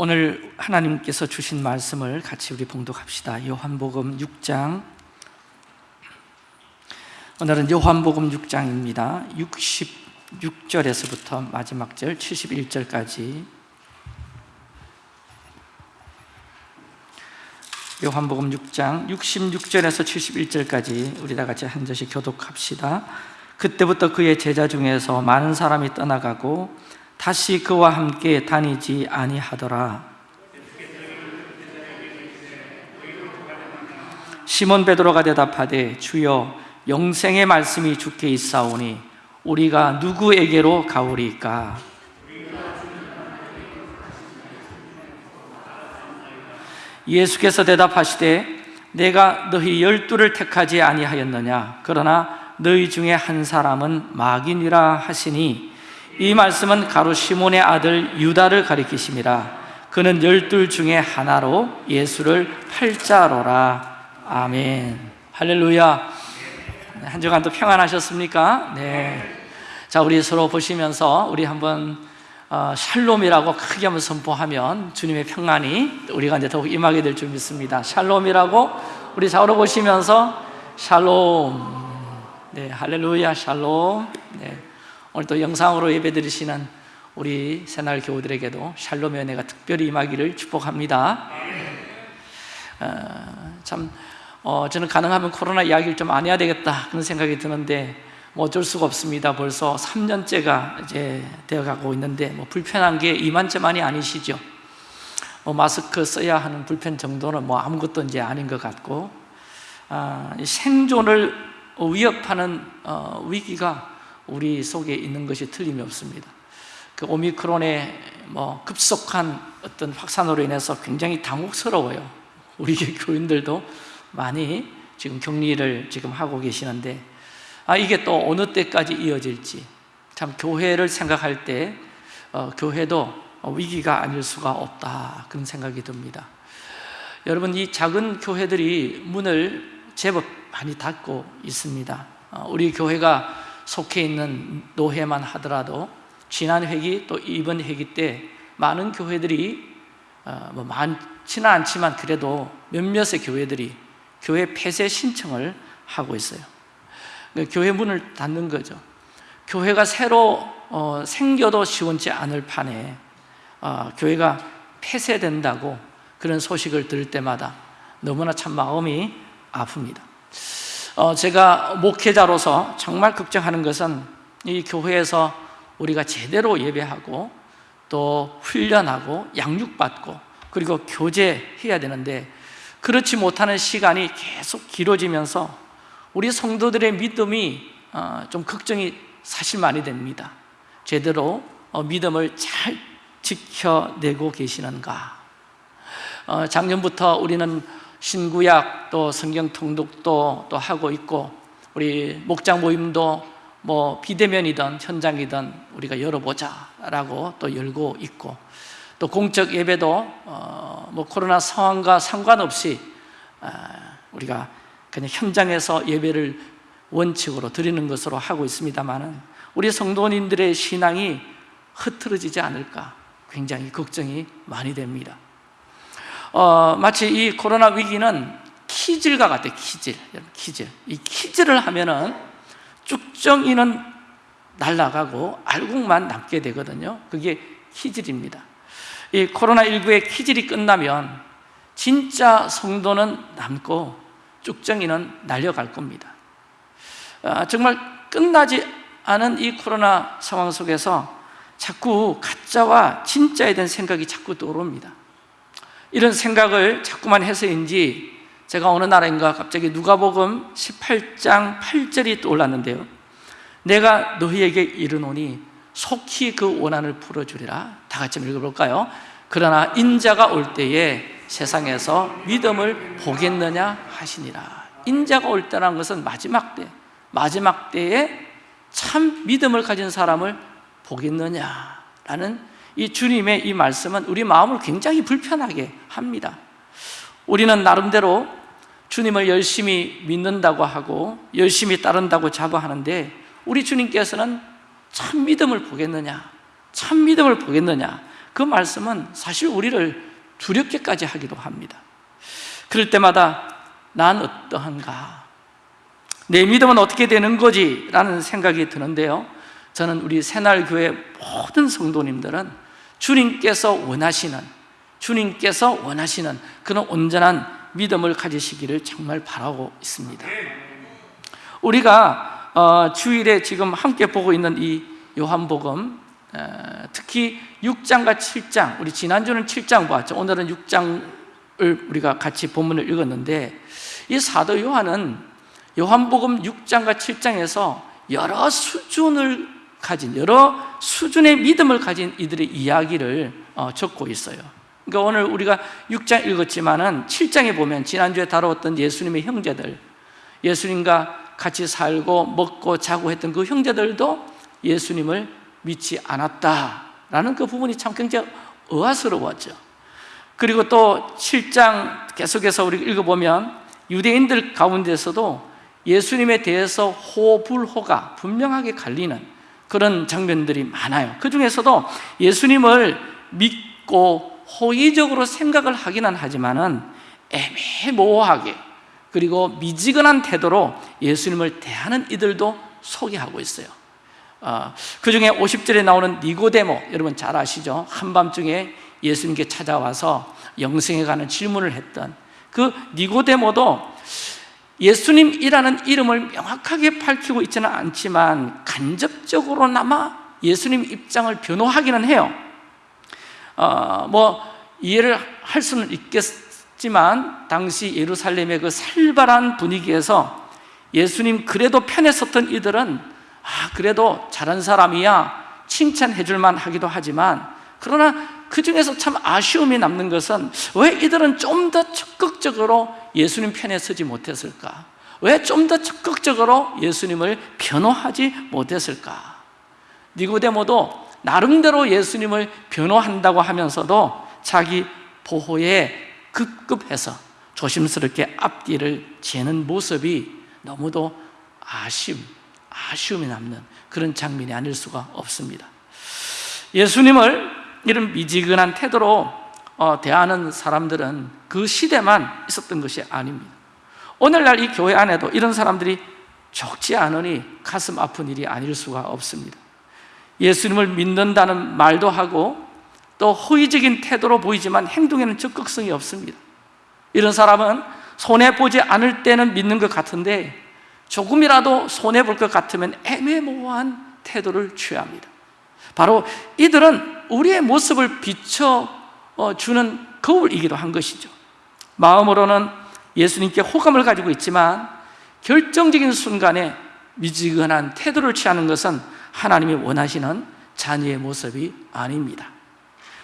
오늘 하나님께서 주신 말씀을 같이 우리 봉독합시다. 요한복음 6장. 오늘은 요한복음 6장입니다. 66절에서부터 마지막 절 71절까지 요한복음 6장 66절에서 71절까지 우리 다 같이 한 절씩 교독합시다. 그때부터 그의 제자 중에서 많은 사람이 떠나가고 다시 그와 함께 다니지 아니하더라. 시몬 베드로가 대답하되 주여 영생의 말씀이 주께 있사오니 우리가 누구에게로 가오리까? 예수께서 대답하시되 내가 너희 열두를 택하지 아니하였느냐 그러나 너희 중에 한 사람은 마귀니라 하시니 이 말씀은 가로 시몬의 아들 유다를 가리키심이라 그는 열둘 중에 하나로 예수를 팔자로라 아멘 할렐루야 한 주간 또 평안하셨습니까? 네. 자 우리 서로 보시면서 우리 한번 어, 샬롬이라고 크게 한번 선포하면 주님의 평안이 우리가 이제 더욱 임하게 될 줄 믿습니다. 샬롬이라고 우리 좌우로 보시면서 샬롬. 네, 할렐루야, 샬롬. 네. 오늘 또 영상으로 예배드리시는 우리 새날 교우들에게도 샬롬의 은혜가 특별히 임하기를 축복합니다. 어, 참 어, 저는 가능하면 코로나 이야기를 좀 안 해야 되겠다 그런 생각이 드는데 뭐 어쩔 수가 없습니다. 벌써 3년째가 이제 되어가고 있는데 뭐 불편한 게 이만저만이 아니시죠. 뭐 마스크 써야 하는 불편 정도는 뭐 아무것도 이제 아닌 것 같고 아, 생존을 위협하는 어, 위기가 우리 속에 있는 것이 틀림이 없습니다. 그 오미크론의 뭐 급속한 어떤 확산으로 인해서 굉장히 당혹스러워요. 우리 교인들도 많이 지금 격리를 지금 하고 계시는데 아 이게 또 어느 때까지 이어질지 참 교회를 생각할 때 어, 교회도 위기가 아닐 수가 없다 그런 생각이 듭니다. 여러분 이 작은 교회들이 문을 제법 많이 닫고 있습니다. 어, 우리 교회가 속해 있는 노회만 하더라도 지난 회기 또 이번 회기 때 많은 교회들이 어, 뭐 많지는 않지만 그래도 몇몇의 교회들이 교회 폐쇄 신청을 하고 있어요. 그러니까 교회 문을 닫는 거죠. 교회가 새로 어, 생겨도 시원치 않을 판에 어, 교회가 폐쇄된다고 그런 소식을 들을 때마다 너무나 참 마음이 아픕니다. 어, 제가 목회자로서 정말 걱정하는 것은 이 교회에서 우리가 제대로 예배하고 또 훈련하고 양육받고 그리고 교제해야 되는데 그렇지 못하는 시간이 계속 길어지면서 우리 성도들의 믿음이 어, 좀 걱정이 사실 많이 됩니다. 제대로 어, 믿음을 잘 지켜내고 계시는가? 어, 작년부터 우리는 신구약 또 성경 통독도 또 하고 있고 우리 목장 모임도 뭐 비대면이든 현장이든 우리가 열어보자라고 또 열고 있고 또 공적 예배도 뭐 코로나 상황과 상관없이 아, 우리가 그냥 현장에서 예배를 원칙으로 드리는 것으로 하고 있습니다만은 우리 성도님들의 신앙이 흐트러지지 않을까 굉장히 걱정이 많이 됩니다. 어, 마치 이 코로나 위기는 키질과 같아요. 키질, 키질. 이 키질을 하면은 쭉정이는 날아가고 알곡만 남게 되거든요. 그게 키질입니다. 이 코로나19의 키질이 끝나면 진짜 성도는 남고 쭉정이는 날려갈 겁니다 아, 정말 끝나지 않은 이 코로나 상황 속에서 자꾸 가짜와 진짜에 대한 생각이 자꾸 떠오릅니다 이런 생각을 자꾸만 해서인지 제가 어느 날인가 갑자기 누가복음 18장 8절이 떠올랐는데요. 내가 너희에게 이르노니 속히 그 원한을 풀어주리라. 다 같이 읽어볼까요? 그러나 인자가 올 때에 세상에서 믿음을 보겠느냐 하시니라. 인자가 올 때라는 것은 마지막 때 마지막 때에 참 믿음을 가진 사람을 보겠느냐라는 이 주님의 이 말씀은 우리 마음을 굉장히 불편하게 합니다 우리는 나름대로 주님을 열심히 믿는다고 하고 열심히 따른다고 자부하는데 우리 주님께서는 참 믿음을 보겠느냐 참 믿음을 보겠느냐 그 말씀은 사실 우리를 두렵게까지 하기도 합니다 그럴 때마다 난 어떠한가? 내 믿음은 어떻게 되는 거지? 라는 생각이 드는데요 저는 우리 새날교회 모든 성도님들은 주님께서 원하시는 주님께서 원하시는 그런 온전한 믿음을 가지시기를 정말 바라고 있습니다. 우리가 어, 주일에 지금 함께 보고 있는 이 요한복음 어, 특히 6장과 7장 우리 지난주는 7장 보았죠. 오늘은 6장을 우리가 같이 본문을 읽었는데 이 사도 요한은 요한복음 6장과 7장에서 여러 수준을 가진 여러 수준의 믿음을 가진 이들의 이야기를 어, 적고 있어요. 그러니까 오늘 우리가 6장 읽었지만 은 7장에 보면 지난주에 다루었던 예수님의 형제들 예수님과 같이 살고 먹고 자고 했던 그 형제들도 예수님을 믿지 않았다라는 그 부분이 참 굉장히 의아스러웠죠. 그리고 또 7장 계속해서 우리 읽어보면 유대인들 가운데서도 예수님에 대해서 호불호가 분명하게 갈리는 그런 장면들이 많아요 그 중에서도 예수님을 믿고 호의적으로 생각을 하기는 하지만은 애매모호하게 그리고 미지근한 태도로 예수님을 대하는 이들도 소개하고 있어요 어, 그 중에 50절에 나오는 니고데모 여러분 잘 아시죠? 한밤중에 예수님께 찾아와서 영생에 관한 질문을 했던 그 니고데모도 예수님이라는 이름을 명확하게 밝히고 있지는 않지만 간접적으로나마 예수님 입장을 변호하기는 해요. 어, 뭐 이해를 할 수는 있겠지만 당시 예루살렘의 그 살벌한 분위기에서 예수님 그래도 편에 섰던 이들은 아 그래도 잘한 사람이야 칭찬해 줄만 하기도 하지만 그러나 그 중에서 참 아쉬움이 남는 것은 왜 이들은 좀 더 적극적으로 예수님 편에 서지 못했을까? 왜 좀 더 적극적으로 예수님을 변호하지 못했을까? 니고데모도 나름대로 예수님을 변호한다고 하면서도 자기 보호에 급급해서 조심스럽게 앞뒤를 재는 모습이 너무도 아쉬움, 아쉬움이 남는 그런 장면이 아닐 수가 없습니다 예수님을 이런 미지근한 태도로 어, 대하는 사람들은 그 시대만 있었던 것이 아닙니다. 오늘날 이 교회 안에도 이런 사람들이 적지 않으니 가슴 아픈 일이 아닐 수가 없습니다. 예수님을 믿는다는 말도 하고 또 허위적인 태도로 보이지만 행동에는 적극성이 없습니다. 이런 사람은 손해보지 않을 때는 믿는 것 같은데 조금이라도 손해볼 것 같으면 애매모호한 태도를 취합니다 바로 이들은 우리의 모습을 비춰주는 거울이기도 한 것이죠. 마음으로는 예수님께 호감을 가지고 있지만 결정적인 순간에 미지근한 태도를 취하는 것은 하나님이 원하시는 자녀의 모습이 아닙니다.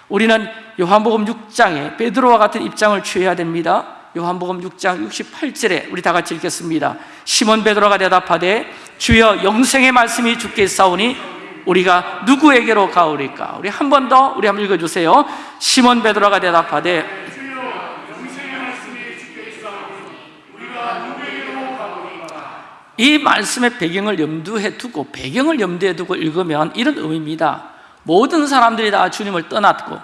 우리는 요한복음 6장에 베드로와 같은 입장을 취해야 됩니다. 요한복음 6장 68절에 우리 다 같이 읽겠습니다. 시몬 베드로가 대답하되 주여 영생의 말씀이 주께 있사오니 우리가 누구에게로 가오리까? 우리 한 번 더 우리 한번 읽어 주세요. 시몬 베드로가 대답하되 이 말씀의 배경을 염두에 두고 배경을 염두에 두고 읽으면 이런 의미입니다. 모든 사람들이 다 주님을 떠났고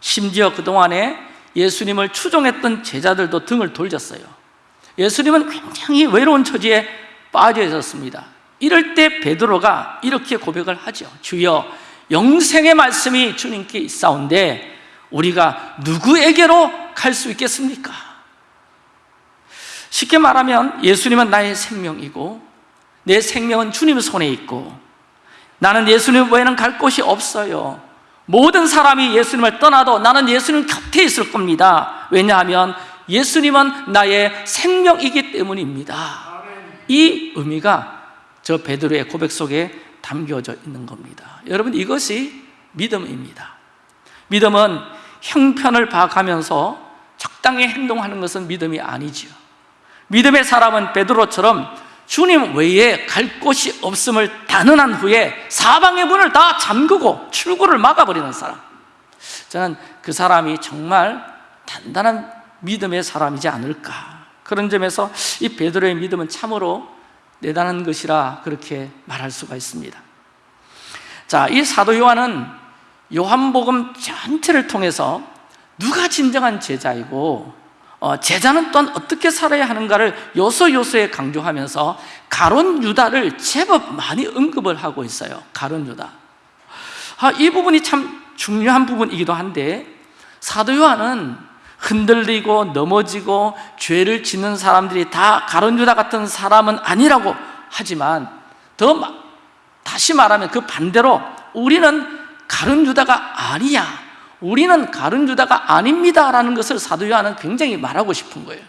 심지어 그동안에 예수님을 추종했던 제자들도 등을 돌렸어요. 예수님은 굉장히 외로운 처지에 빠져 있었습니다 이럴 때 베드로가 이렇게 고백을 하죠. 주여 영생의 말씀이 주님께 있사온데 우리가 누구에게로 갈 수 있겠습니까? 쉽게 말하면 예수님은 나의 생명이고 내 생명은 주님 손에 있고 나는 예수님 외에는 갈 곳이 없어요. 모든 사람이 예수님을 떠나도 나는 예수님 곁에 있을 겁니다. 왜냐하면 예수님은 나의 생명이기 때문입니다. 이 의미가 저 베드로의 고백 속에 담겨져 있는 겁니다. 여러분 이것이 믿음입니다. 믿음은 형편을 봐가면서 적당히 행동하는 것은 믿음이 아니죠 믿음의 사람은 베드로처럼 주님 외에 갈 곳이 없음을 단언한 후에 사방의 문을 다 잠그고 출구를 막아버리는 사람. 저는 그 사람이 정말 단단한 믿음의 사람이지 않을까. 그런 점에서 이 베드로의 믿음은 참으로 대단한 것이라 그렇게 말할 수가 있습니다. 자, 이 사도 요한은 요한복음 전체를 통해서 누가 진정한 제자이고 어, 제자는 또한 어떻게 살아야 하는가를 요소 요소에 강조하면서 가론 유다를 제법 많이 언급을 하고 있어요. 가론 유다. 아, 이 부분이 참 중요한 부분이기도 한데 사도 요한은 흔들리고 넘어지고 죄를 짓는 사람들이 다 가론 유다 같은 사람은 아니라고 하지만 더 마- 다시 말하면 그 반대로 우리는 가룟 유다가 아니야. 우리는 가룟 유다가 아닙니다라는 것을 사도 요한은 굉장히 말하고 싶은 거예요.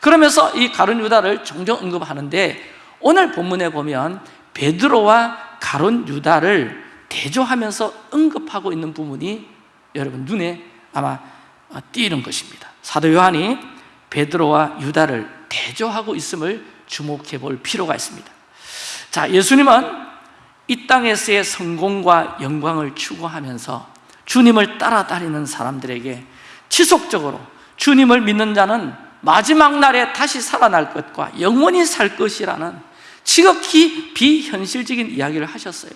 그러면서 이 가룟 유다를 종종 언급하는데 오늘 본문에 보면 베드로와 가룟 유다를 대조하면서 언급하고 있는 부분이 여러분 눈에 아마 띄는 것입니다. 사도 요한이 베드로와 유다를 대조하고 있음을 주목해 볼 필요가 있습니다. 자, 예수님은 이 땅에서의 성공과 영광을 추구하면서 주님을 따라다니는 사람들에게 지속적으로 주님을 믿는 자는 마지막 날에 다시 살아날 것과 영원히 살 것이라는 지극히 비현실적인 이야기를 하셨어요.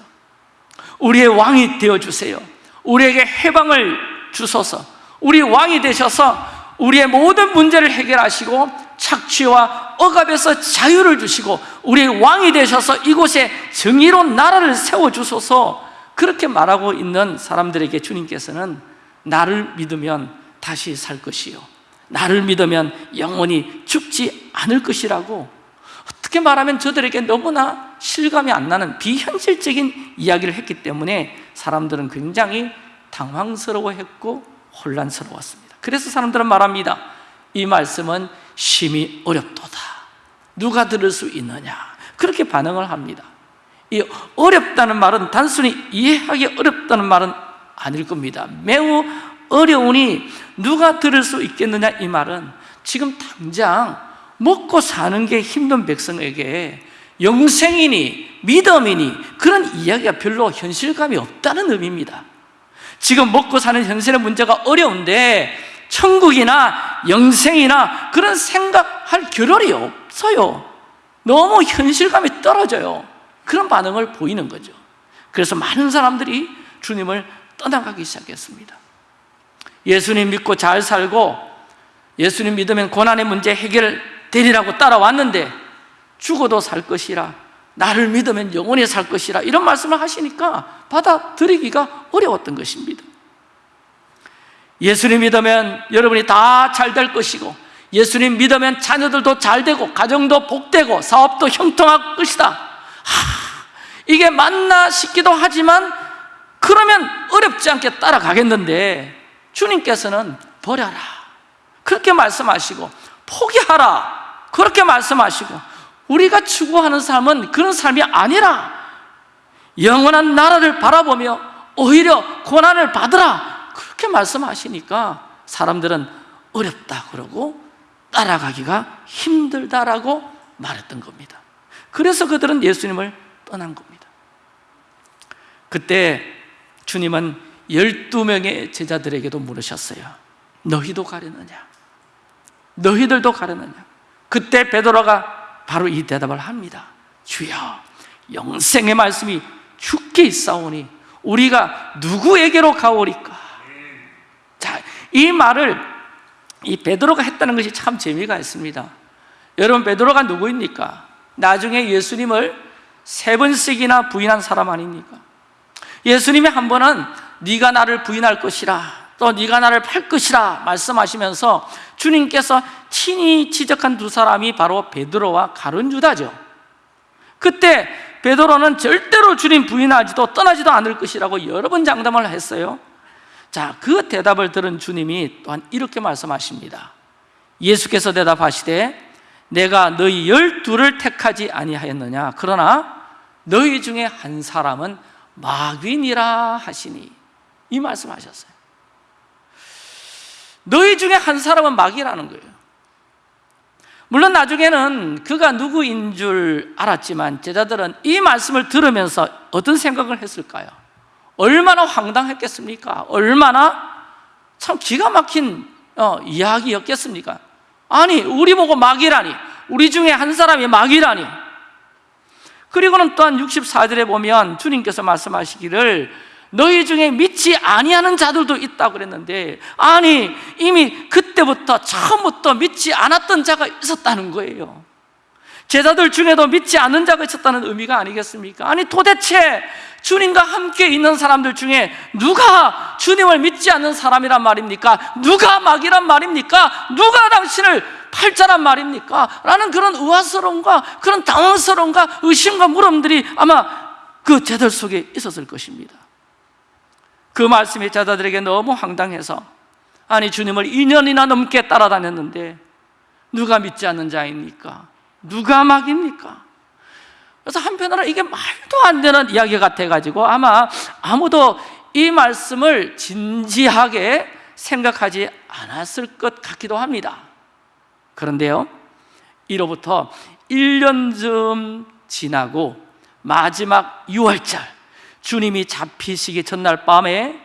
우리의 왕이 되어주세요. 우리에게 해방을 주소서 우리 왕이 되셔서 우리의 모든 문제를 해결하시고 착취와 억압에서 자유를 주시고 우리의 왕이 되셔서 이곳에 정의로운 나라를 세워주소서. 그렇게 말하고 있는 사람들에게 주님께서는 나를 믿으면 다시 살 것이요. 나를 믿으면 영원히 죽지 않을 것이라고. 어떻게 말하면 저들에게 너무나 실감이 안 나는 비현실적인 이야기를 했기 때문에 사람들은 굉장히 당황스러워했고 혼란스러웠습니다. 그래서 사람들은 말합니다. 이 말씀은 심히 어렵도다. 누가 들을 수 있느냐? 그렇게 반응을 합니다. 이 어렵다는 말은 단순히 이해하기 어렵다는 말은 아닐 겁니다. 매우 어려우니 누가 들을 수 있겠느냐? 이 말은 지금 당장 먹고 사는 게 힘든 백성에게 영생이니 믿음이니 그런 이야기가 별로 현실감이 없다는 의미입니다 지금 먹고 사는 현실의 문제가 어려운데 천국이나 영생이나 그런 생각할 겨를이 없어요. 너무 현실감이 떨어져요. 그런 반응을 보이는 거죠. 그래서 많은 사람들이 주님을 떠나가기 시작했습니다. 예수님 믿고 잘 살고 예수님 믿으면 고난의 문제 해결되리라고 따라왔는데 죽어도 살 것이라 나를 믿으면 영원히 살 것이라 이런 말씀을 하시니까 받아들이기가 어려웠던 것입니다. 예수님 믿으면 여러분이 다 잘 될 것이고 예수님 믿으면 자녀들도 잘 되고 가정도 복되고 사업도 형통할 것이다. 하, 이게 맞나 싶기도 하지만 그러면 어렵지 않게 따라가겠는데 주님께서는 버려라. 그렇게 말씀하시고 포기하라. 그렇게 말씀하시고 우리가 추구하는 삶은 그런 삶이 아니라 영원한 나라를 바라보며 오히려 고난을 받으라 그렇게 말씀하시니까 사람들은 어렵다 그러고 따라가기가 힘들다라고 말했던 겁니다 그래서 그들은 예수님을 떠난 겁니다 그때 주님은 12명의 제자들에게도 물으셨어요 너희도 가려느냐? 너희들도 가려느냐? 그때 베드로가 바로 이 대답을 합니다 주여 영생의 말씀이 죽게 있사오니 우리가 누구에게로 가오리까? 자, 이 말을 이 베드로가 했다는 것이 참 재미가 있습니다 여러분 베드로가 누구입니까? 나중에 예수님을 세 번씩이나 부인한 사람 아닙니까? 예수님이 한 번은 네가 나를 부인할 것이라 또 네가 나를 팔 것이라 말씀하시면서 주님께서 친히 지적한 두 사람이 바로 베드로와 가룟 유다죠. 그때 베드로는 절대로 주님 부인하지도 떠나지도 않을 것이라고 여러 번 장담을 했어요. 자, 그 대답을 들은 주님이 또한 이렇게 말씀하십니다. 예수께서 대답하시되 내가 너희 열두를 택하지 아니하였느냐? 그러나 너희 중에 한 사람은 마귀니라 하시니. 이 말씀하셨어요 너희 중에 한 사람은 마귀라는 거예요 물론 나중에는 그가 누구인 줄 알았지만 제자들은 이 말씀을 들으면서 어떤 생각을 했을까요? 얼마나 황당했겠습니까? 얼마나 참 기가 막힌 어, 이야기였겠습니까? 아니 우리 보고 마귀라니 우리 중에 한 사람이 마귀라니 그리고는 또한 64절에 보면 주님께서 말씀하시기를 너희 중에 믿지 아니하는 자들도 있다고 그랬는데 아니 이미 그때부터 처음부터 믿지 않았던 자가 있었다는 거예요 제자들 중에도 믿지 않는 자가 있었다는 의미가 아니겠습니까? 아니 도대체 주님과 함께 있는 사람들 중에 누가 주님을 믿지 않는 사람이란 말입니까? 누가 마귀란 말입니까? 누가 당신을 팔자란 말입니까? 라는 그런 의아스러움과 그런 당황스러움과 의심과 물음들이 아마 그 제자들 속에 있었을 것입니다 그 말씀이 제자들에게 너무 황당해서 아니 주님을 2년이나 넘게 따라다녔는데 누가 믿지 않는 자입니까? 누가 막입니까? 그래서 한편으로 이게 말도 안 되는 이야기 같아가지고 아마 아무도 이 말씀을 진지하게 생각하지 않았을 것 같기도 합니다 그런데요 이로부터 1년쯤 지나고 마지막 6월절 주님이 잡히시기 전날 밤에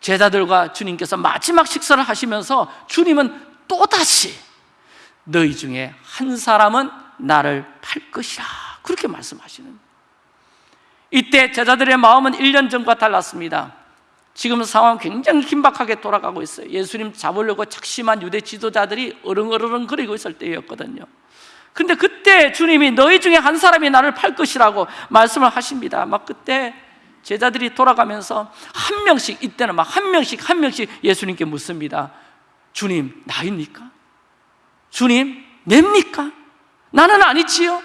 제자들과 주님께서 마지막 식사를 하시면서 주님은 또다시 너희 중에 한 사람은 나를 팔 것이라 그렇게 말씀하시는 이때 제자들의 마음은 1년 전과 달랐습니다. 지금 상황 굉장히 긴박하게 돌아가고 있어요. 예수님 잡으려고 작심한 유대 지도자들이 어릉어릉 거리고 있을 때였거든요. 근데 그때 주님이 너희 중에 한 사람이 나를 팔 것이라고 말씀을 하십니다. 막 그때 제자들이 돌아가면서 한 명씩 이때는 막 한 명씩 한 명씩 예수님께 묻습니다 주님 나입니까? 주님 냅니까? 나는 아니지요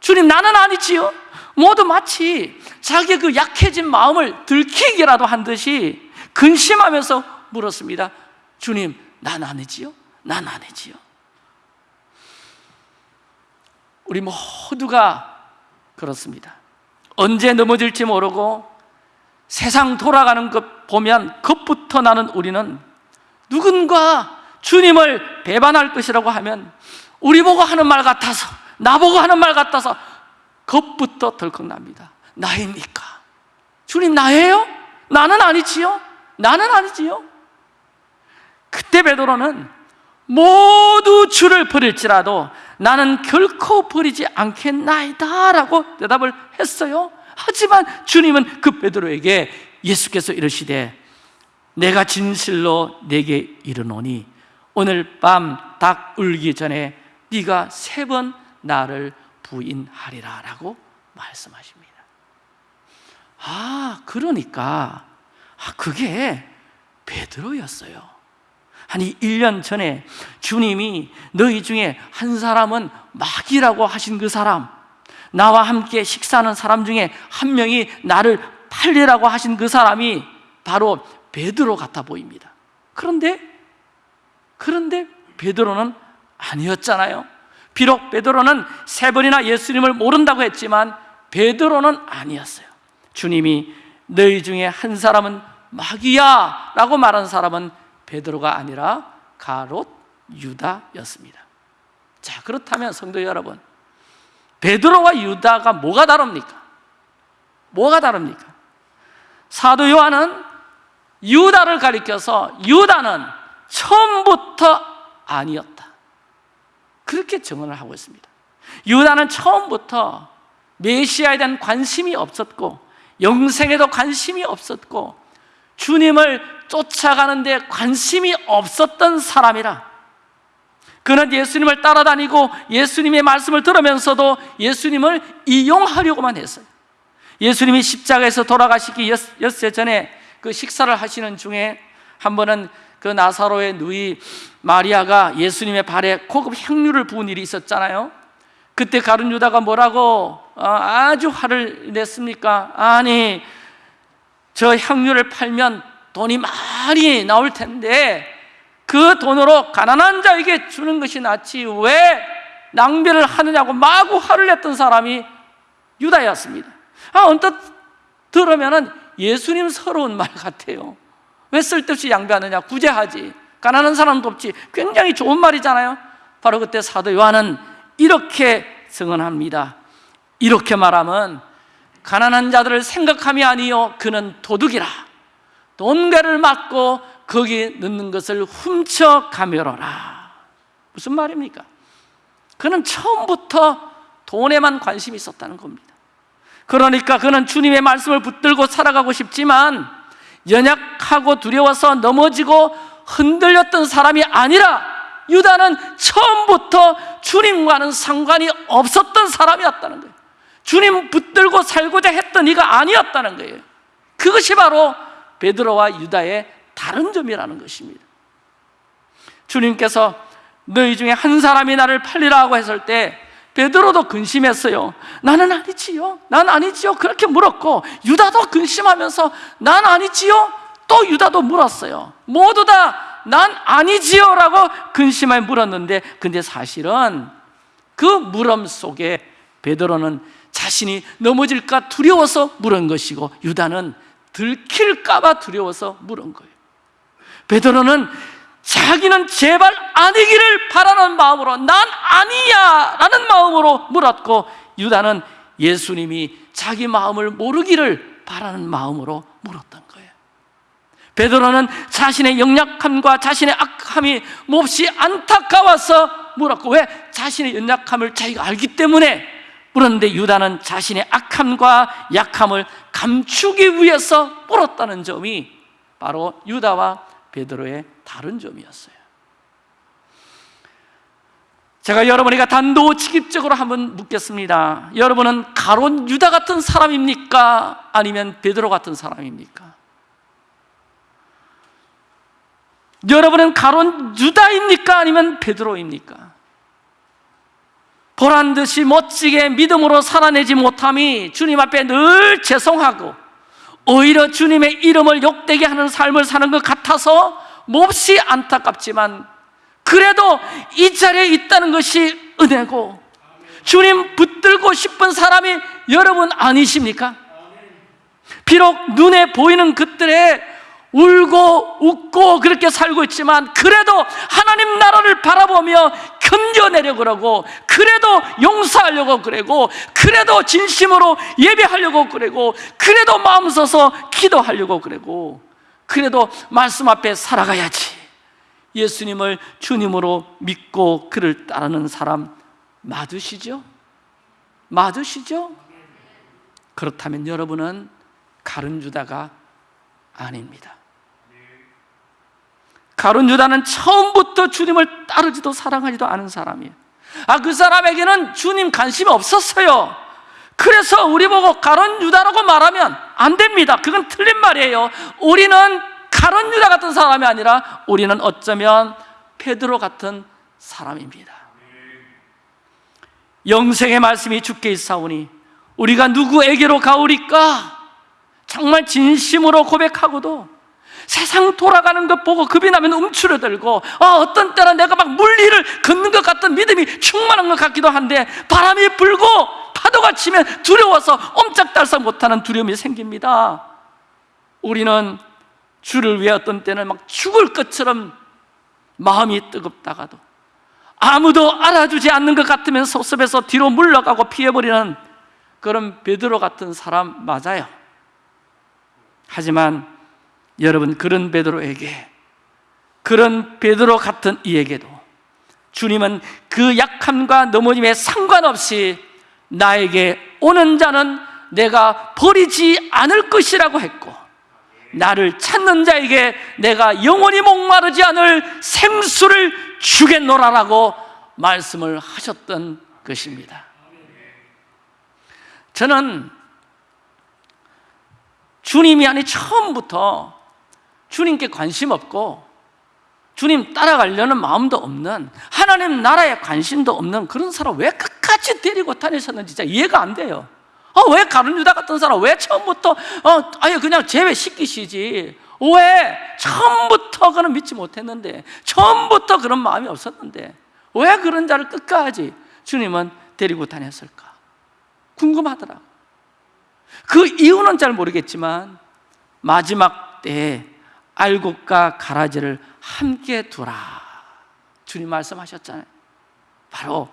주님 나는 아니지요 모두 마치 자기의 그 약해진 마음을 들키기라도 한 듯이 근심하면서 물었습니다 주님 난 아니지요? 난 아니지요 우리 모두가 그렇습니다 언제 넘어질지 모르고 세상 돌아가는 것 보면 겁부터 나는 우리는 누군가 주님을 배반할 것이라고 하면 우리 보고 하는 말 같아서 나보고 하는 말 같아서 겁부터 덜컥 납니다 나입니까? 주님 나예요? 나는 아니지요? 나는 아니지요? 그때 베드로는 모두 주를 버릴지라도 나는 결코 버리지 않겠나이다 라고 대답을 했어요. 하지만 주님은 그 베드로에게 예수께서 이르시되 내가 진실로 내게 이르노니 오늘 밤 닭 울기 전에 네가 세 번 나를 부인하리라 라고 말씀하십니다. 아 그러니까 아, 그게 베드로였어요 아니 1년 전에 주님이 너희 중에 한 사람은 마귀라고 하신 그 사람 나와 함께 식사하는 사람 중에 한 명이 나를 팔리라고 하신 그 사람이 바로 베드로 같아 보입니다. 그런데 그런데 베드로는 아니었잖아요. 비록 베드로는 세 번이나 예수님을 모른다고 했지만 베드로는 아니었어요. 주님이 너희 중에 한 사람은 마귀야 라고 말한 사람은 베드로가 아니라 가롯 유다였습니다 자 그렇다면 성도 여러분 베드로와 유다가 뭐가 다릅니까? 뭐가 다릅니까? 사도 요한은 유다를 가리켜서 유다는 처음부터 아니었다 그렇게 증언을 하고 있습니다 유다는 처음부터 메시아에 대한 관심이 없었고 영생에도 관심이 없었고 주님을 쫓아가는데 관심이 없었던 사람이라. 그는 예수님을 따라다니고 예수님의 말씀을 들으면서도 예수님을 이용하려고만 했어요. 예수님이 십자가에서 돌아가시기 엿새 전에 그 식사를 하시는 중에 한 번은 그 나사로의 누이 마리아가 예수님의 발에 고급 향유를 부은 일이 있었잖아요. 그때 가룟 유다가 뭐라고 어, 아주 화를 냈습니까? 아니 저 향유를 팔면 돈이 많이 나올 텐데 그 돈으로 가난한 자에게 주는 것이 낫지 왜 낭비를 하느냐고 마구 화를 냈던 사람이 유다였습니다. 아, 언뜻 들으면 예수님 서러운 말 같아요. 왜 쓸데없이 양비하느냐? 구제하지. 가난한 사람도 없지. 굉장히 좋은 말이잖아요. 바로 그때 사도 요한은 이렇게 증언합니다. 이렇게 말하면 가난한 자들을 생각함이 아니요. 그는 도둑이라 돈괴를 맞고 거기 넣는 것을 훔쳐 가멸하라 무슨 말입니까? 그는 처음부터 돈에만 관심이 있었다는 겁니다 그러니까 그는 주님의 말씀을 붙들고 살아가고 싶지만 연약하고 두려워서 넘어지고 흔들렸던 사람이 아니라 유다는 처음부터 주님과는 상관이 없었던 사람이었다는 거예요. 주님 붙들고 살고자 했던 이가 아니었다는 거예요. 그것이 바로 베드로와 유다의 다른 점이라는 것입니다. 주님께서 너희 중에 한 사람이 나를 팔리라고 했을 때 베드로도 근심했어요. 나는 아니지요. 난 아니지요. 그렇게 물었고 유다도 근심하면서 난 아니지요. 또 유다도 물었어요. 모두 다 난 아니지요라고 근심하여 물었는데 근데 사실은 그 물음 속에 베드로는 자신이 넘어질까 두려워서 물은 것이고 유다는 들킬까 봐 두려워서 물은 거예요. 베드로는 자기는 제발 아니기를 바라는 마음으로 난 아니야 라는 마음으로 물었고 유다는 예수님이 자기 마음을 모르기를 바라는 마음으로 물었던 거예요 베드로는 자신의 영약함과 자신의 악함이 몹시 안타까워서 물었고 왜? 자신의 연약함을 자기가 알기 때문에 물었는데 유다는 자신의 악함과 약함을 감추기 위해서 물었다는 점이 바로 유다와 베드로의 다른 점이었어요. 제가 여러분에게 단도직입적으로 한번 묻겠습니다. 여러분은 가론 유다 같은 사람입니까? 아니면 베드로 같은 사람입니까? 여러분은 가론 유다입니까? 아니면 베드로입니까? 보란 듯이 멋지게 믿음으로 살아내지 못함이 주님 앞에 늘 죄송하고 오히려 주님의 이름을 욕되게 하는 삶을 사는 것 같아서 몹시 안타깝지만 그래도 이 자리에 있다는 것이 은혜고 주님 붙들고 싶은 사람이 여러분 아니십니까? 비록 눈에 보이는 것들에 울고 웃고 그렇게 살고 있지만 그래도 하나님 나라를 바라보며 견뎌내려고 그러고 그래도 용서하려고 그러고 그래도 진심으로 예배하려고 그러고 그래도 마음 써서 기도하려고 그러고 그래도 말씀 앞에 살아가야지 예수님을 주님으로 믿고 그를 따르는 사람 맞으시죠? 맞으시죠? 그렇다면 여러분은 가른 주다가 아닙니다 가론 유다는 처음부터 주님을 따르지도 사랑하지도 않은 사람이에요. 아, 그 사람에게는 주님 관심이 없었어요. 그래서 우리 보고 가론 유다라고 말하면 안 됩니다. 그건 틀린 말이에요. 우리는 가론 유다 같은 사람이 아니라 우리는 어쩌면 페드로 같은 사람입니다. 영생의 말씀이 주께 있사오니 우리가 누구에게로 가오리까? 정말 진심으로 고백하고도 세상 돌아가는 것 보고 겁이 나면 움츠러들고 아, 어떤 때는 내가 막 물리를 걷는 것 같은 믿음이 충만한 것 같기도 한데 바람이 불고 파도가 치면 두려워서 옴짝달싹 못하는 두려움이 생깁니다. 우리는 주를 위해 어떤 때는 막 죽을 것처럼 마음이 뜨겁다가도 아무도 알아주지 않는 것 같으면 섭섭해서 뒤로 물러가고 피해버리는 그런 베드로 같은 사람 맞아요. 하지만 여러분 그런 베드로에게 그런 베드로 같은 이에게도 주님은 그 약함과 넘어짐에 상관없이 나에게 오는 자는 내가 버리지 않을 것이라고 했고 나를 찾는 자에게 내가 영원히 목마르지 않을 생수를 주겠노라라고 말씀을 하셨던 것입니다. 저는 주님이 아니 처음부터 주님께 관심 없고 주님 따라가려는 마음도 없는 하나님 나라에 관심도 없는 그런 사람 왜 끝까지 데리고 다니셨는지 진짜 이해가 안 돼요. 어, 왜 가룟 유다 같은 사람 왜 처음부터 어, 아예 그냥 제외시키시지. 왜? 처음부터 그는 믿지 못했는데 처음부터 그런 마음이 없었는데 왜 그런 자를 끝까지 주님은 데리고 다녔을까? 궁금하더라. 그 이유는 잘 모르겠지만 마지막 때에 알곡과 가라지를 함께 두라 주님 말씀하셨잖아요 바로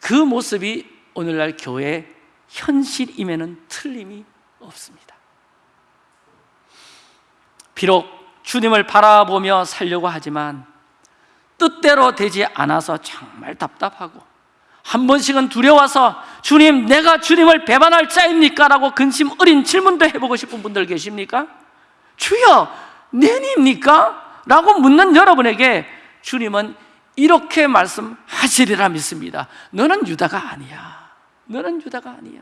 그 모습이 오늘날 교회 현실임에는 틀림이 없습니다 비록 주님을 바라보며 살려고 하지만 뜻대로 되지 않아서 정말 답답하고 한 번씩은 두려워서 주님 내가 주님을 배반할 자입니까? 라고 근심 어린 질문도 해보고 싶은 분들 계십니까? 주여 내니입니까? 라고 묻는 여러분에게 주님은 이렇게 말씀하시리라 믿습니다. 너는 유다가 아니야. 너는 유다가 아니야.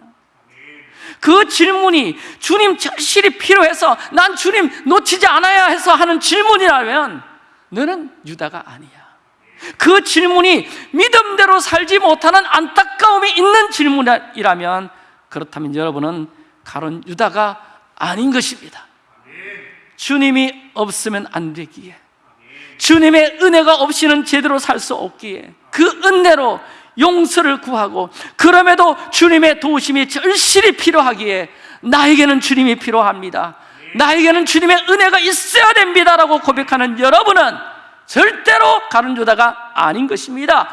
그 질문이 주님 절실히 필요해서 난 주님 놓치지 않아야 해서 하는 질문이라면 너는 유다가 아니야. 그 질문이 믿음대로 살지 못하는 안타까움이 있는 질문이라면 그렇다면 여러분은 가론 유다가 아닌 것입니다 주님이 없으면 안 되기에 주님의 은혜가 없이는 제대로 살 수 없기에 그 은혜로 용서를 구하고 그럼에도 주님의 도우심이 절실히 필요하기에 나에게는 주님이 필요합니다. 나에게는 주님의 은혜가 있어야 됩니다 라고 고백하는 여러분은 절대로 가는 유다가 아닌 것입니다.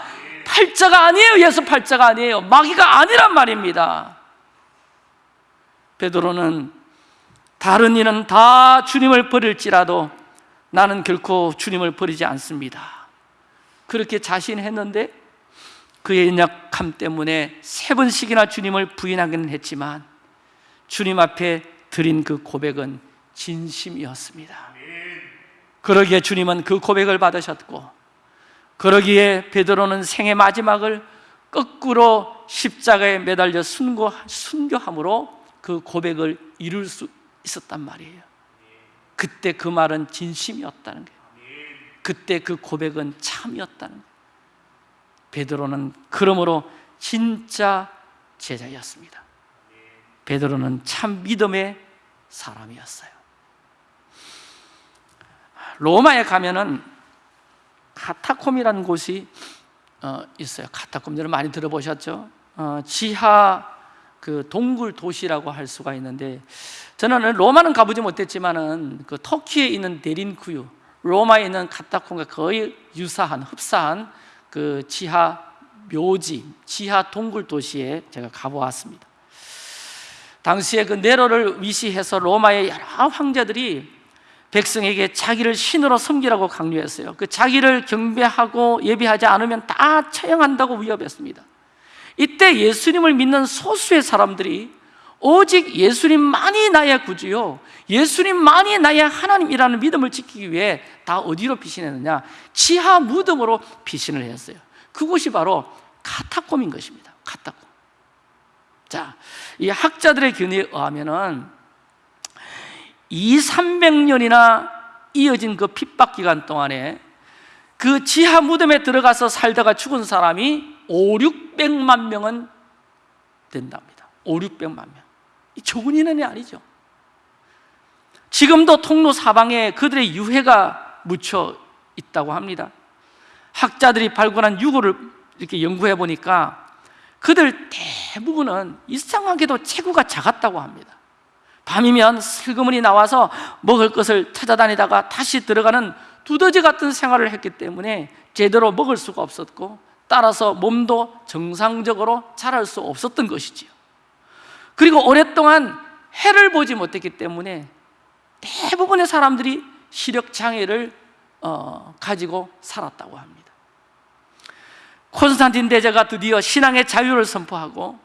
팔자가 아니에요. 예수 팔자가 아니에요. 마귀가 아니란 말입니다. 베드로는 다른 이는 다 주님을 버릴지라도 나는 결코 주님을 버리지 않습니다. 그렇게 자신했는데 그의 연약함 때문에 세 번씩이나 주님을 부인하기는 했지만 주님 앞에 드린 그 고백은 진심이었습니다. 그러기에 주님은 그 고백을 받으셨고 그러기에 베드로는 생의 마지막을 거꾸로 십자가에 매달려 순교함으로 그 고백을 이룰 수 있었단 말이에요. 그때 그 말은 진심이었다는 거예요. 그때 그 고백은 참이었다는 거예요. 베드로는 그러므로 진짜 제자였습니다. 베드로는 참 믿음의 사람이었어요. 로마에 가면은 카타콤이라는 곳이 어, 있어요. 카타콤 여러분 많이 들어보셨죠? 어, 지하 그 동굴 도시라고 할 수가 있는데 저는 로마는 가보지 못했지만은 그 터키에 있는 데린쿠유 로마에 있는 카타콤과 거의 유사한 흡사한 그 지하 묘지 지하 동굴 도시에 제가 가보았습니다. 당시에 그 네로를 위시해서 로마의 여러 황제들이 백성에게 자기를 신으로 섬기라고 강요했어요. 그 자기를 경배하고 예배하지 않으면 다 처형한다고 위협했습니다 이때 예수님을 믿는 소수의 사람들이 오직 예수님만이 나의 구주요 예수님만이 나의 하나님이라는 믿음을 지키기 위해 다 어디로 피신했느냐? 지하 무덤으로 피신을 했어요. 그곳이 바로 카타콤인 것입니다. 카타콤. 자, 이 학자들의 견해에 의하면 은 2, 300년이나 이어진 그 핍박 기간 동안에 그 지하 무덤에 들어가서 살다가 죽은 사람이 5, 600만 명은 된답니다. 5, 600만 명. 적은 인원이 아니죠. 지금도 통로 사방에 그들의 유해가 묻혀 있다고 합니다. 학자들이 발굴한 유골을 이렇게 연구해 보니까 그들 대부분은 이상하게도 체구가 작았다고 합니다. 밤이면 슬그머니 나와서 먹을 것을 찾아다니다가 다시 들어가는 두더지 같은 생활을 했기 때문에 제대로 먹을 수가 없었고 따라서 몸도 정상적으로 자랄 수 없었던 것이지요. 그리고 오랫동안 해를 보지 못했기 때문에 대부분의 사람들이 시력 장애를 어, 가지고 살았다고 합니다. 콘스탄틴 대제가 드디어 신앙의 자유를 선포하고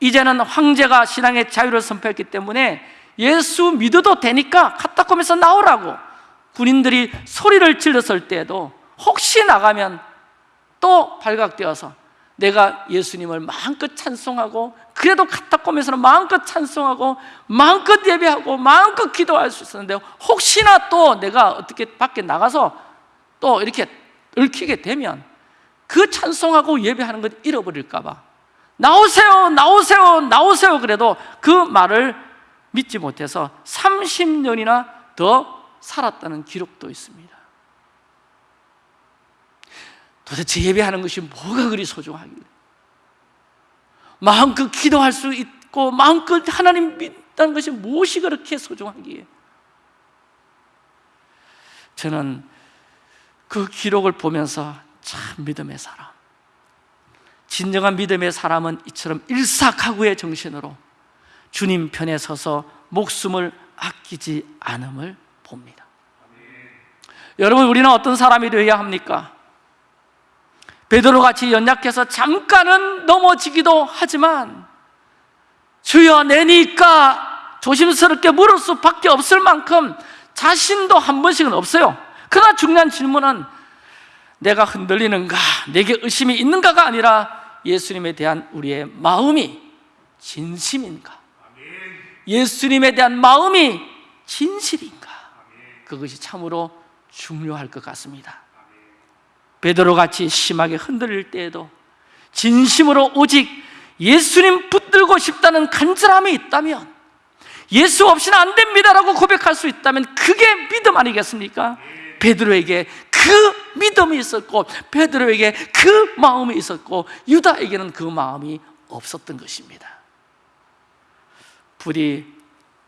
이제는 황제가 신앙의 자유를 선포했기 때문에 예수 믿어도 되니까 카타콤에서 나오라고 군인들이 소리를 질렀을 때에도 혹시 나가면 또 발각되어서 내가 예수님을 마음껏 찬송하고 그래도 카타콤에서는 마음껏 찬송하고 마음껏 예배하고 마음껏 기도할 수 있었는데 혹시나 또 내가 어떻게 밖에 나가서 또 이렇게 얽히게 되면 그 찬송하고 예배하는 걸 잃어버릴까 봐. 나오세요 나오세요 나오세요 그래도 그 말을 믿지 못해서 30년이나 더 살았다는 기록도 있습니다 도대체 예배하는 것이 뭐가 그리 소중하길래 마음껏 기도할 수 있고 마음껏 하나님 믿다는 것이 무엇이 그렇게 소중하기에? 저는 그 기록을 보면서 참 믿음의 사람 진정한 믿음의 사람은 이처럼 일사각오의 정신으로 주님 편에 서서 목숨을 아끼지 않음을 봅니다. 여러분 우리는 어떤 사람이 되어야 합니까? 베드로 같이 연약해서 잠깐은 넘어지기도 하지만 주여 내니까 조심스럽게 물을 수밖에 없을 만큼 자신도 한 번씩은 없어요. 그러나 중요한 질문은 내가 흔들리는가 내게 의심이 있는가가 아니라 예수님에 대한 우리의 마음이 진심인가? 예수님에 대한 마음이 진실인가? 그것이 참으로 중요할 것 같습니다 베드로 같이 심하게 흔들릴 때에도 진심으로 오직 예수님 붙들고 싶다는 간절함이 있다면 예수 없이는 안 됩니다라고 고백할 수 있다면 그게 믿음 아니겠습니까? 베드로에게 그 믿음이 있었고 베드로에게 그 마음이 있었고 유다에게는 그 마음이 없었던 것입니다 부디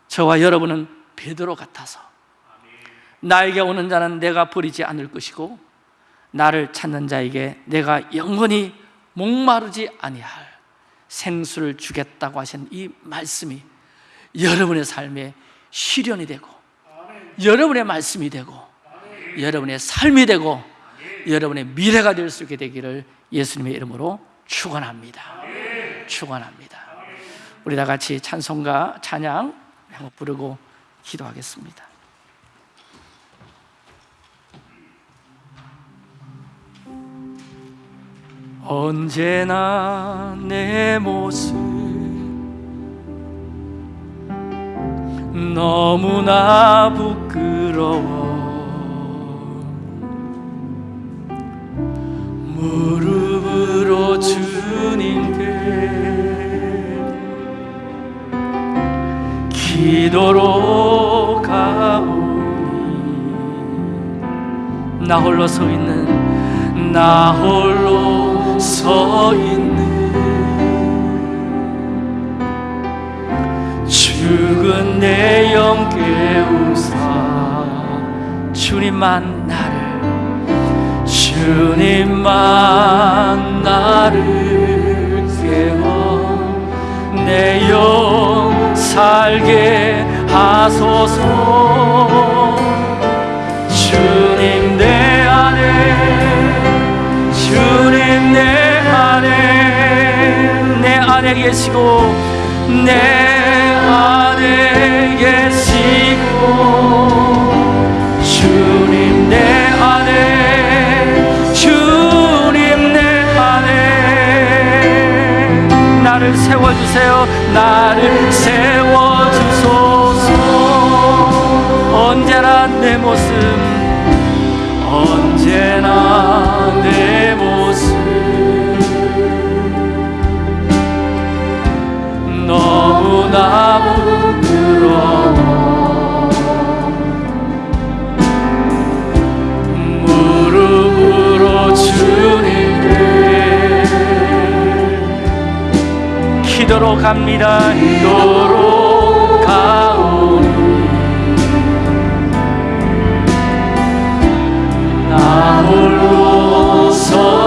저와 여러분은 베드로 같아서 나에게 오는 자는 내가 버리지 않을 것이고 나를 찾는 자에게 내가 영원히 목마르지 아니할 생수를 주겠다고 하신 이 말씀이 여러분의 삶에 실현이 되고 여러분의 말씀이 되고 여러분의 삶이 되고 여러분의 미래가 될 수 있게 되기를 예수님의 이름으로 축원합니다. 축원합니다. 우리 다 같이 찬송가 찬양 부르고 기도하겠습니다. 언제나 내 모습 너무나 부끄러워. 무릎으로 주님께 기도로 가오니 나 홀로 서 있는 나 홀로 서 있는 죽은 내 영 깨우사 주님만 나를 주님만 나를 깨워 내 영 살게 하소서. 주 계시고 내 안에 계시고 주님 내 안에 주님 내 안에 나를 세워주세요. 나를 세워주소서. 언제나 내 모습 언제나 주님께 기도로 갑니다. 기도로 가오니. 나 홀로 서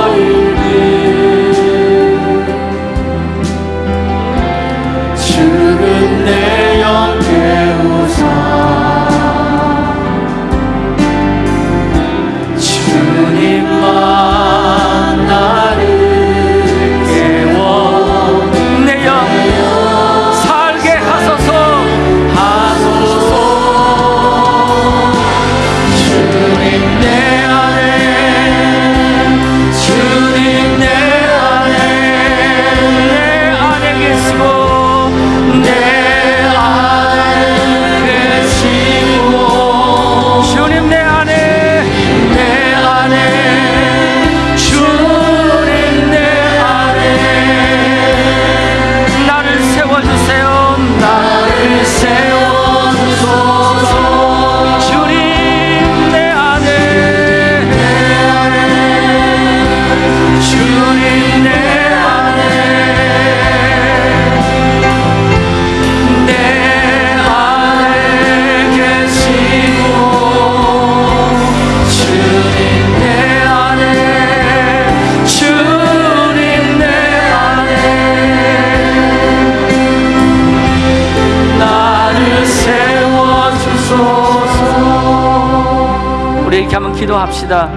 이렇게 한번 기도합시다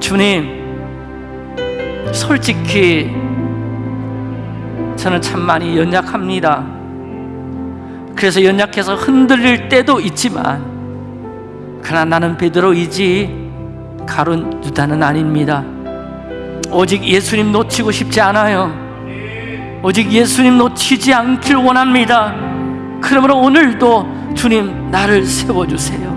주님, 솔직히 저는 참 많이 연약합니다. 그래서 연약해서 흔들릴 때도 있지만, 그러나 나는 베드로이지 가론 유다는 아닙니다. 오직 예수님 놓치고 싶지 않아요. 오직 예수님 놓치지 않길 원합니다. 그러므로 오늘도 주님 나를 세워주세요.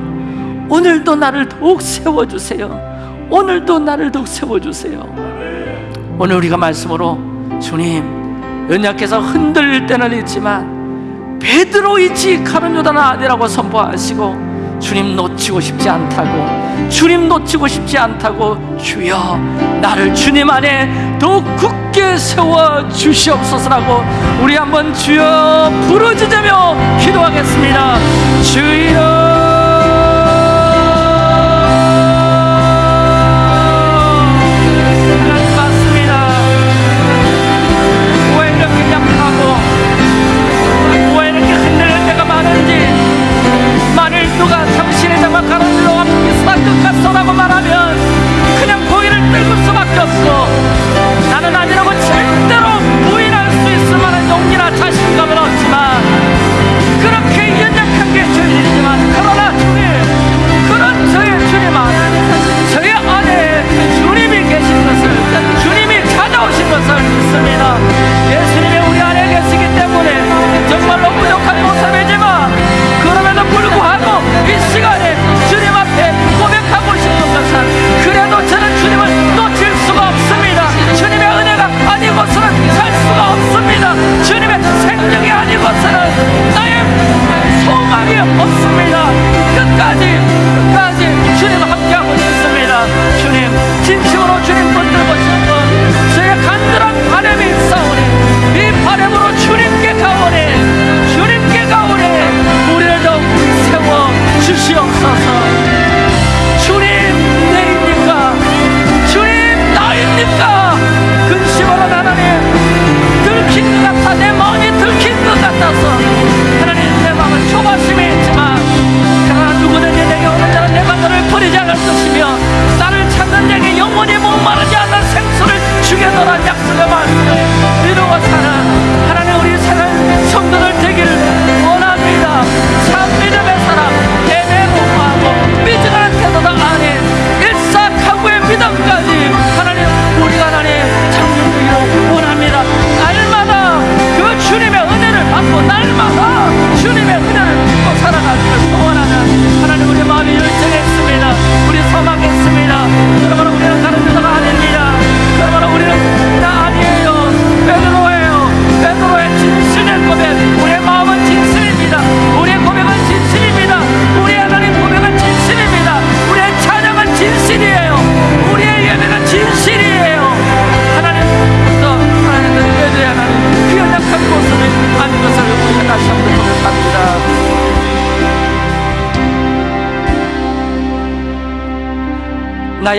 오늘도 나를 더욱 세워주세요. 오늘도 나를 더욱 세워주세요. 오늘 우리가 말씀으로 주님 연약해서 흔들릴 때는 있지만 베드로이지 가론 유다는 아니라고 선포하시고 주님 놓치고 싶지 않다고 주님 놓치고 싶지 않다고 주여 나를 주님 안에 더욱 굳게 세워 주시옵소서라고 우리 한번 주여 부르짖으며 기도하겠습니다 주여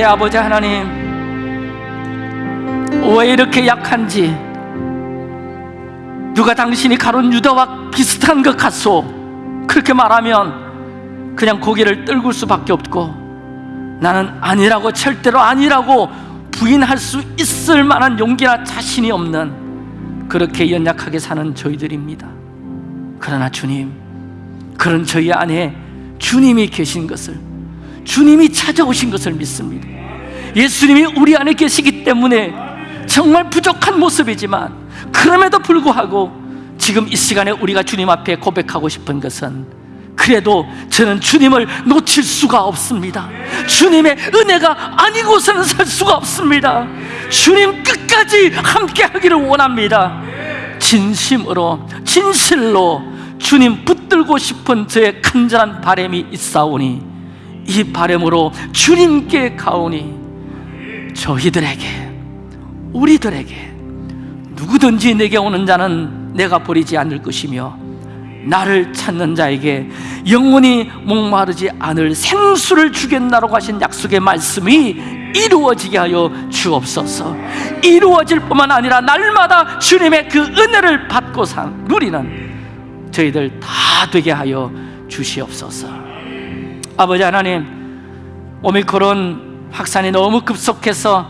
아버지 하나님 왜 이렇게 약한지 누가 당신이 가론 유다와 비슷한 것 같소? 그렇게 말하면 그냥 고개를 떨굴 수밖에 없고 나는 아니라고 절대로 아니라고 부인할 수 있을 만한 용기나 자신이 없는 그렇게 연약하게 사는 저희들입니다. 그러나 주님 그런 저희 안에 주님이 계신 것을 주님이 찾아오신 것을 믿습니다. 예수님이 우리 안에 계시기 때문에 정말 부족한 모습이지만 그럼에도 불구하고 지금 이 시간에 우리가 주님 앞에 고백하고 싶은 것은 그래도 저는 주님을 놓칠 수가 없습니다. 주님의 은혜가 아니고서는 살 수가 없습니다. 주님 끝까지 함께 하기를 원합니다. 진심으로 진실로 주님 붙들고 싶은 저의 간절한 바람이 있사오니 이 바람으로 주님께 가오니 저희들에게 우리들에게 누구든지 내게 오는 자는 내가 버리지 않을 것이며 나를 찾는 자에게 영원히 목마르지 않을 생수를 주겠나라고 하신 약속의 말씀이 이루어지게 하여 주옵소서. 이루어질 뿐만 아니라 날마다 주님의 그 은혜를 받고 산 누리는 저희들 다 되게 하여 주시옵소서 아버지 하나님 오미크론 확산이 너무 급속해서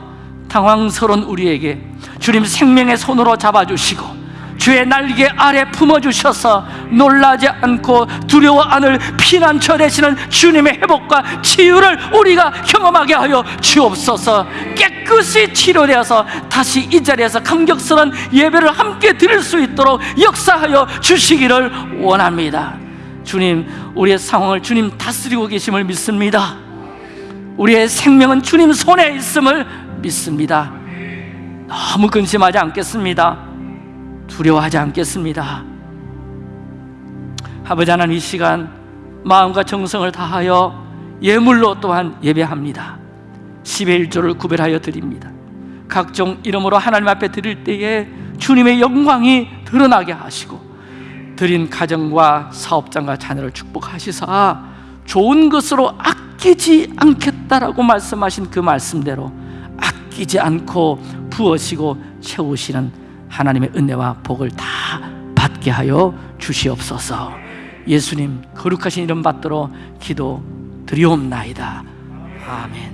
당황스러운 우리에게 주님 생명의 손으로 잡아주시고 주의 날개 아래 품어주셔서 놀라지 않고 두려워 않을 피난처 되시는 주님의 회복과 치유를 우리가 경험하게 하여 주옵소서. 깨끗이 치료되어서 다시 이 자리에서 감격스러운 예배를 함께 드릴 수 있도록 역사하여 주시기를 원합니다 주님 우리의 상황을 주님 다스리고 계심을 믿습니다. 우리의 생명은 주님 손에 있음을 믿습니다. 너무 근심하지 않겠습니다. 두려워하지 않겠습니다. 아버지 하나님 이 시간 마음과 정성을 다하여 예물로 또한 예배합니다. 10의 1조를 구별하여 드립니다. 각종 이름으로 하나님 앞에 드릴 때에 주님의 영광이 드러나게 하시고 드린 가정과 사업장과 자녀를 축복하시사 좋은 것으로 아끼지 않겠다라고 말씀하신 그 말씀대로 아끼지 않고 부어시고 채우시는 하나님의 은혜와 복을 다 받게 하여 주시옵소서. 예수님 거룩하신 이름 받들어 기도 드리옵나이다. 아멘